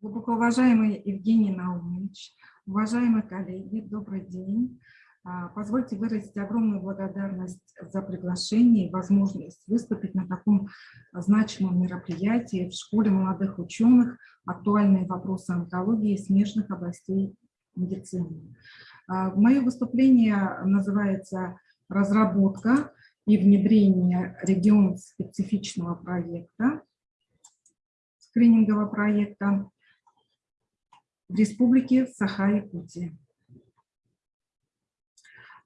Глубоко уважаемый Евгений Наумович, уважаемые коллеги, добрый день. А, позвольте выразить огромную благодарность за приглашение и возможность выступить на таком значимом мероприятии в Школе молодых ученых «Актуальные вопросы онкологии и смежных областей медицины». А, мое выступление называется «Разработка и внедрение регион-специфичного проекта», скринингового проекта в Республике Саха-Якутия.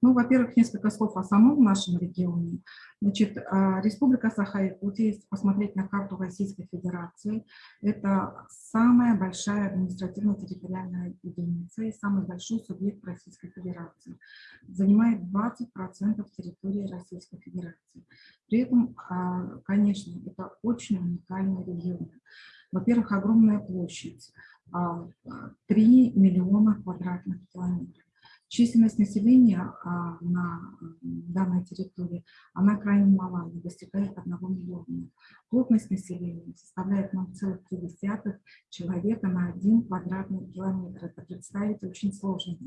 Ну, во-первых, несколько слов о самом нашем регионе. Значит, а, Республика Саха-Якутия, если посмотреть на карту Российской Федерации, это самая большая административно-территориальная единица и самый большой субъект Российской Федерации. Занимает 20% территории Российской Федерации. При этом, а, конечно, это очень уникальный регион. Во-первых, огромная площадь, 3 а, миллиона квадратных километров. Численность населения а, на данной территории, она крайне мала, не достигает 1 миллиона. Плотность населения составляет 0,3 человека на 1 квадратный километр. Это представить очень сложно.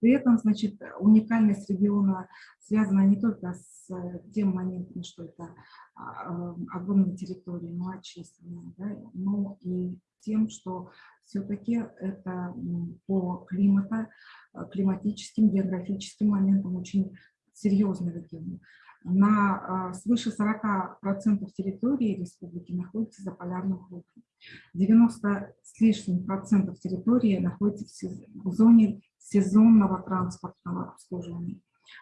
При этом, значит, уникальность региона связана не только с тем моментом, что это а, огромная территория, малочисленная, да, но и тем, что все-таки это по климата, э, климатическим, географическим моментам очень серьезный регион. На а, свыше 40% территории республики находится за полярным кругом. 90 с лишним процентов территории находится в зоне сезонного транспортного обслуживания.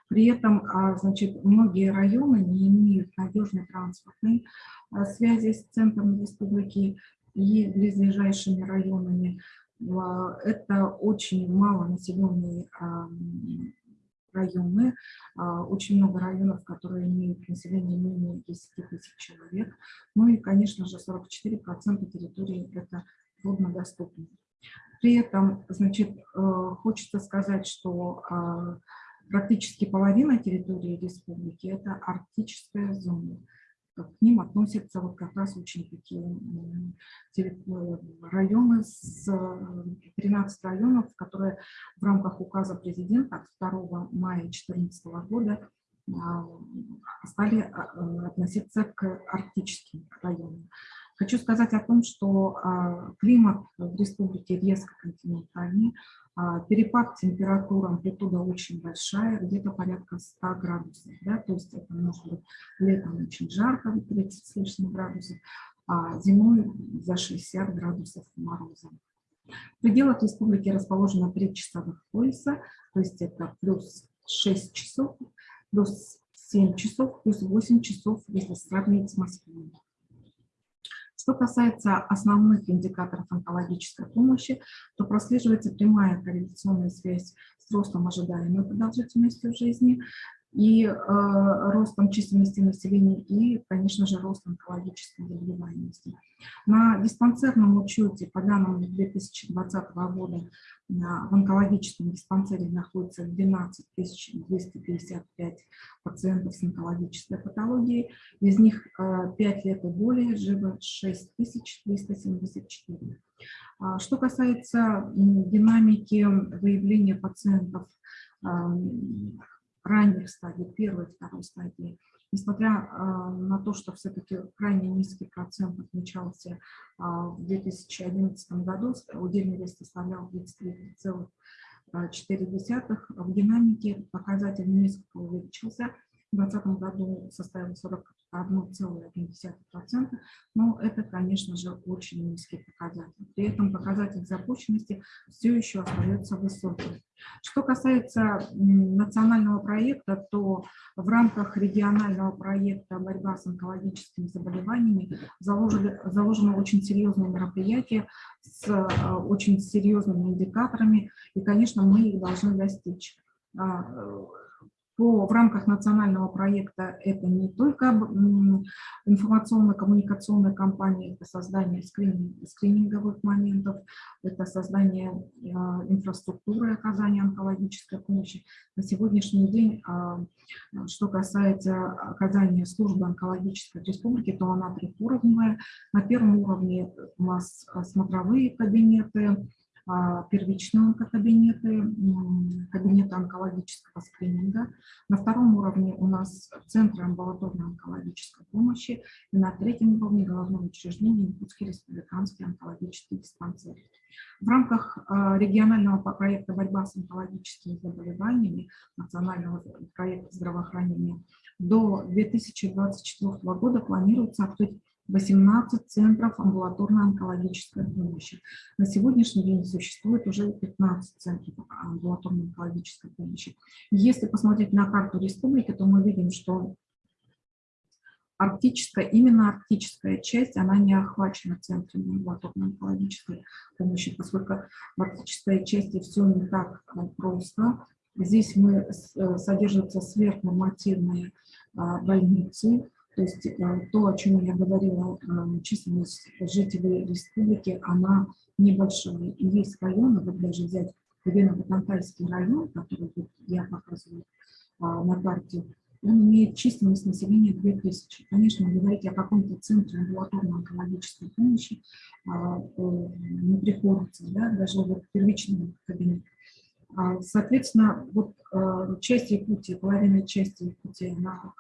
При этом а, значит, многие районы не имеют надежной транспортной а, связи с центром республики, и близлежащими районами. А, это очень малонаселенные районы, а, очень много районов, которые имеют население менее 10 тысяч человек. Ну и, конечно же, 44% территории это труднодоступно. При этом, значит, э, хочется сказать, что а, практически половина территории республики – это арктическая зона к ним относятся вот как раз очень такие э, районы, с 13 районов, которые в рамках указа президента от 2 мая 2014 года а, стали относиться к арктическим районам. Хочу сказать о том, что климат в республике резко континентальный, перепад температуры, амплитуда очень большая, где-то порядка 100 градусов. Да? То есть это может быть летом очень жарко, 30 с лишним градусов, а зимой за 60 градусов мороза. В пределах республики расположено 3 часовых пояса, то есть это плюс 6 часов, плюс 7 часов, плюс 8 часов, если сравнить с Москвой. Что касается основных индикаторов онкологической помощи, то прослеживается прямая корреляционная связь с ростом ожидаемой продолжительности жизни и э, ростом численности населения и, конечно же, ростом онкологической заболеваемости. На диспансерном учете по данным 2020 года в онкологическом диспансере находится 12 255 пациентов с онкологической патологией, из них 5 э, лет и более живо 6374. А, что касается динамики выявления пациентов ранних стадий, первой, второй стадии, несмотря а, на то, что все-таки крайне низкий процент отмечался а, в 2011 году, удельный вес составлял 23,4, в динамике показатель несколько увеличился, 2020 году составил 40 1,1%, но это, конечно же, очень низкий показатель. При этом показатель запущенности все еще остается высоким. Что касается национального проекта, то в рамках регионального проекта «Борьба с онкологическими заболеваниями» заложили, заложено очень серьезное мероприятие с э, очень серьезными индикаторами, и, конечно, мы их должны достичь. По, в рамках национального проекта это не только информационно-коммуникационная кампания, это создание скрининг, скрининговых моментов, это создание э, инфраструктуры оказания онкологической помощи. На сегодняшний день, э, что касается оказания службы онкологической республики, то она трехуровневая. На первом уровне у нас смотровые кабинеты, а, онкокабинеты, кабинеты онкологического скрининга. На втором уровне у нас центры амбулаторной онкологической помощи. И на третьем уровне головного учреждения Якутский республиканский онкологический диспансер. В рамках а, регионального проекта «Борьба с онкологическими заболеваниями» национального проекта здравоохранения до 2024 года планируется открыть 18 центров амбулаторной онкологической помощи. На сегодняшний день существует уже 15 центров амбулаторной онкологической помощи. Если посмотреть на карту республики, то мы видим, что арктическая, именно арктическая часть, она не охвачена центрами амбулаторной онкологической помощи, поскольку в арктической части все не так э, просто. Здесь мы, э, содержатся сверхнормативные а, больницы, то есть э, то, о чем я говорила, э, численность жителей республики, она небольшая. И есть районы, вот даже взять Вено-Батантайский район, который я показываю а, на карте, он имеет численность населения 2000. Конечно, говорить о каком-то центре амбулаторной онкологической помощи а, э, не приходится, да, даже вот первичный кабинет. А, соответственно, вот часть Якутии, половина части Якутии, она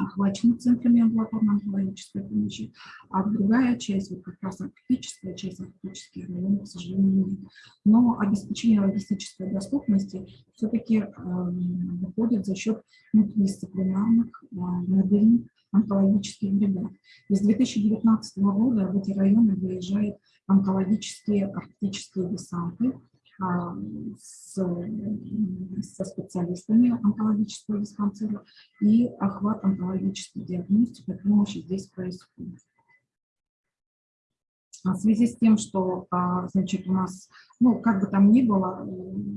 охвачена центрами амбулаторной онкологической помощи, а другая часть, вот как раз арктическая часть, арктических районов, к сожалению, нет. Но обеспечение логистической доступности все-таки э, выходит за счет мультидисциплинарных э, модельных онкологических бригад. И с 2019 года в эти районы выезжают онкологические арктические десанты, с, со специалистами онкологического диспансера, и охват онкологической диагностики помощи здесь происходит. В связи с тем, что, а, значит, у нас, ну, как бы там ни было,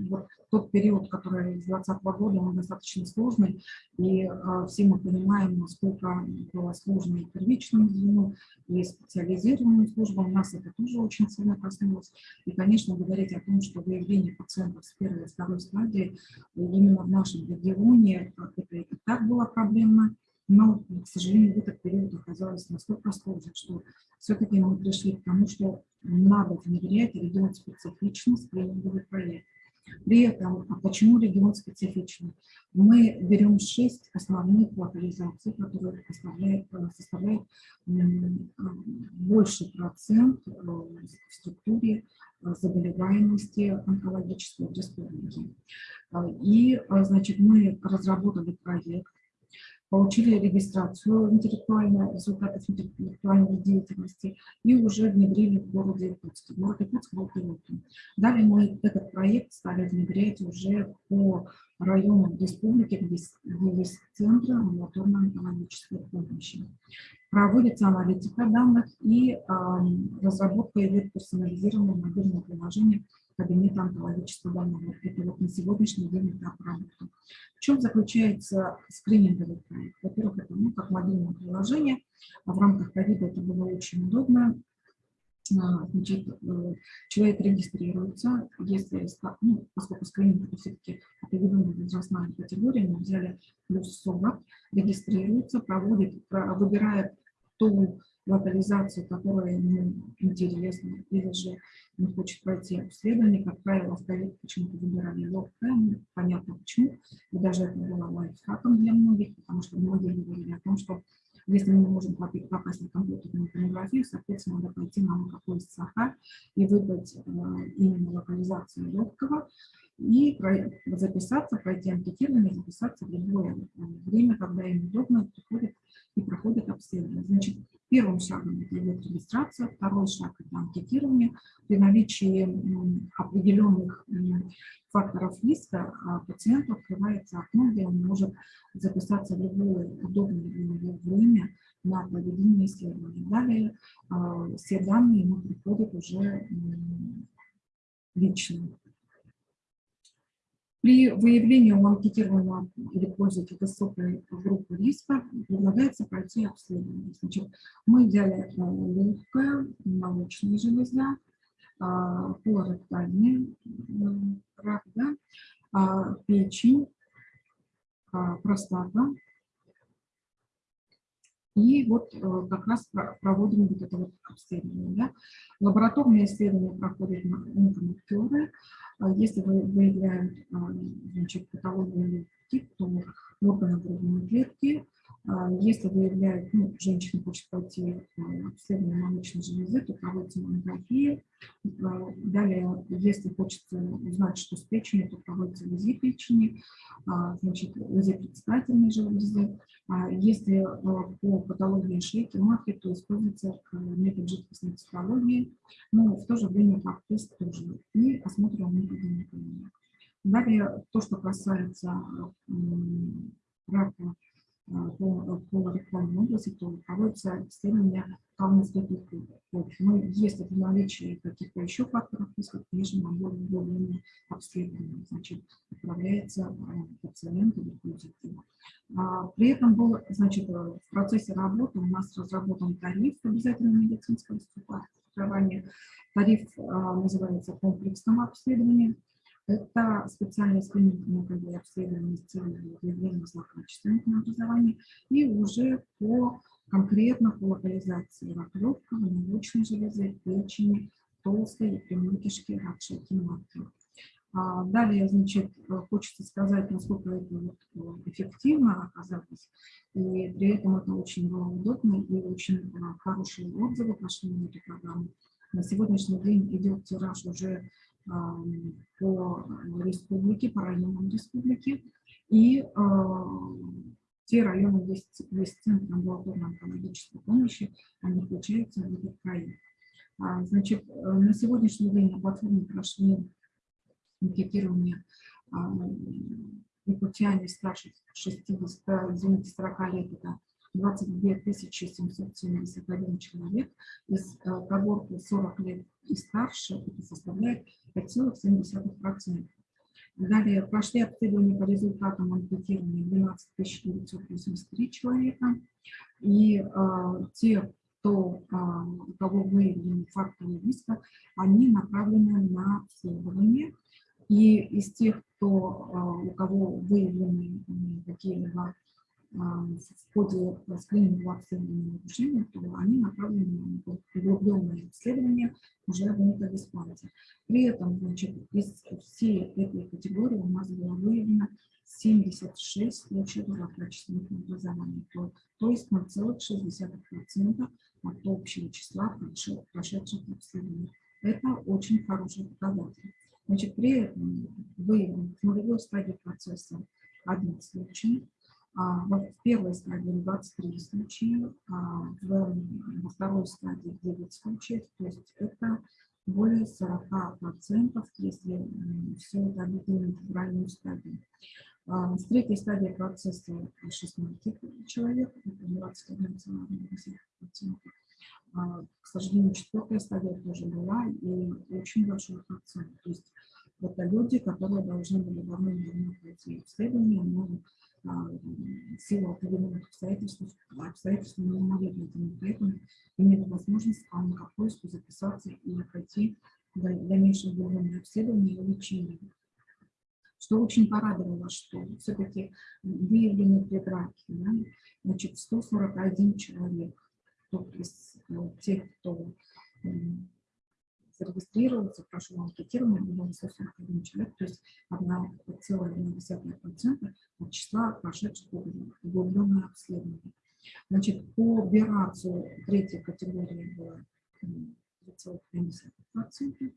вот тот период, который с 2020 года, он достаточно сложный, и а, все мы понимаем, насколько было сложно и первичному звену, и специализированным службам, нас это тоже очень сильно коснулось. И, конечно, говорить о том, что выявление пациентов с первой и второй стадии именно в нашем регионе, это и так было проблемно, но, к сожалению, в этот период оказалось настолько сложно, что все-таки мы пришли к тому, что надо внедрять регион специфичный скрининговый проект. При этом, а почему регион специфичный? Мы берем шесть основных локализаций, которые составляют, составляют больше процент э, в структуре э, заболеваемости онкологической в республике. И, э, значит, мы разработали проект, получили регистрацию интеллектуальной, результатов интеллектуальной деятельности и уже внедрили в городе Иркутске. Город Иркутск был пилотом. Далее мы этот проект стали внедрять уже по районам республики, где, где есть центры амбулаторной онкологической помощи. Проводится аналитика данных и э, разработка идет персонализированного мобильного приложения кабинета онкологического больного. Это вот на сегодняшний день этап работы. В чем заключается скрининговый проект? Во-первых, это ну, как мобильное приложение. А в рамках ковида это было очень удобно. А, значит, э, человек регистрируется, если, ну, поскольку скрининг это все-таки определенная возрастная категория, мы взяли плюс 40, регистрируется, проводит, выбирает ту локализацию, которая ему интересна, или же не хочет пройти обследование, как правило, в почему-то выбирали лоу-кэм, понятно почему, и даже это было лайфхаком для многих, потому что многие говорили о том, что если мы не можем попасть на компьютерную томографию, соответственно, надо пойти на какой САХ и выбрать э, именно локализацию легкого, и записаться, пройти анкетирование, записаться в любое время, когда им удобно, приходит и проходит обследование. Значит, первым шагом это идет регистрация, второй шаг – это анкетирование. При наличии определенных факторов риска а, пациенту открывается окно, где он может записаться в любое удобное для время на проведение исследования. Далее а, все данные ему приходят уже лично. При выявлении у анкетируемого или пользователя высокой группы риска предлагается пройти обследование. Значит, мы взяли легкое, молочная железа, колоректальный рак, да, печень, простата, и вот э, как раз проводим вот это вот обследование. Да? Лабораторные исследования проходят на онкомаркеры. А если вы выявляем а, значит, патологию тип, то органы грудной клетки, если выявляют, ну, женщина хочет пойти обследование молочной железы, то проводится маммография. Далее, если хочется узнать, что с печенью, то проводится УЗИ печени, значит, УЗИ предстательной железы. Если по патологии шейки матки, то используется метод жидкостной цитологии, но в то же время пап-тест тоже и осмотр методом Далее, то, что касается рака по, по рекламной области, то проводится исследование калмыцкой почвы. Но если при наличии каких-то еще факторов риска, конечно, на более более обследование, значит, отправляется э, пациент или пользователь. А, при этом был, значит, в процессе работы у нас разработан тариф обязательного медицинского страхования. Тариф а, называется комплексным обследованием. Это специальное скрининговое обследование с целью выявления злокачественных образований и уже по конкретно по локализации рак легкого, молочной железы, печени, толстой и прямой кишки, рак шейки матки. Далее, значит, хочется сказать, насколько это вот э, эффективно оказалось, и при этом это очень было удобно, и очень э, хорошие отзывы пошли на эту программу. На сегодняшний день идет тираж уже по республике, по районам республики. И э, те районы, где есть центр амбулаторной онкологической помощи, они включаются в этот проект. А, значит, э, на сегодняшний день на платформе прошли анкетирование якутяне старше 60, извините, 40 лет, это 22 771 человек, из э, когорты 40 лет и старше, это составляет 5,7%. Далее прошли обследования по результатам анкетирования 12 983 человека. И э, те, кто, э, у кого выявлены факторы риска, они направлены на обследование. И из тех, кто, э, у кого выявлены какие-либо в ходе скринингового обследования нарушения, то они направлены на углубленное исследование уже в метадиспланте. При этом, значит, из всей этой категории у нас было выявлено 76 случаев злокачественных образований, то, то есть 0,6% от общего числа прошедших обследований. Это очень хороший показатель. Значит, при этом выявлено в нулевой стадии процесса один случай, а, в первой стадии 23 случая, а, во второй стадии 9 случаев, то есть это более 40%, если все это объединить в раннюю стадию. А, с третьей стадии процесса 16 человек, это 21,8%. К сожалению, четвертая стадия тоже была, и очень большой процент. То есть это люди, которые должны были давно-давно пройти исследование, но в силу определенных обстоятельств, обстоятельств не могли этому, поэтому имели возможность по онкопоиску записаться и пройти дальнейшее глубинное обследование и лечение. Что очень порадовало, что все-таки выявлены предраки, да? значит, 141 человек, кто из тех, кто зарегистрировался, прошел анкетирование, было 141 человек, то есть 1,1% от числа прошедших углубленное обследование. Значит, по операцию третьей категории было 3,5%,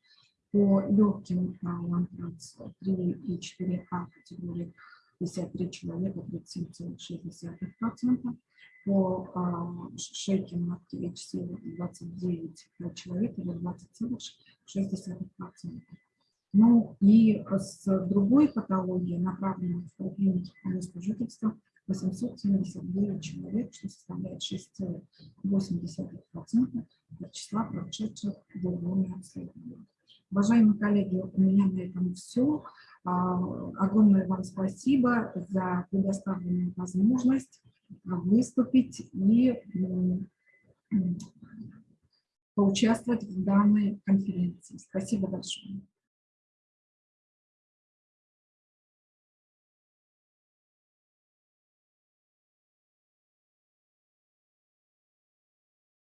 по легким лантранс 3 и 4А категории 53 человека, 37,6%, по а, шейке матки HC 29 человек или 20,6%. Ну и с другой патологией, направленной в поликлинике по месту жительства, 879 человек, что составляет 6,8% от числа прошедших глубокое обследование. Уважаемые коллеги, у меня на этом все. Огромное вам спасибо за предоставленную возможность выступить и поучаствовать в данной конференции. Спасибо большое.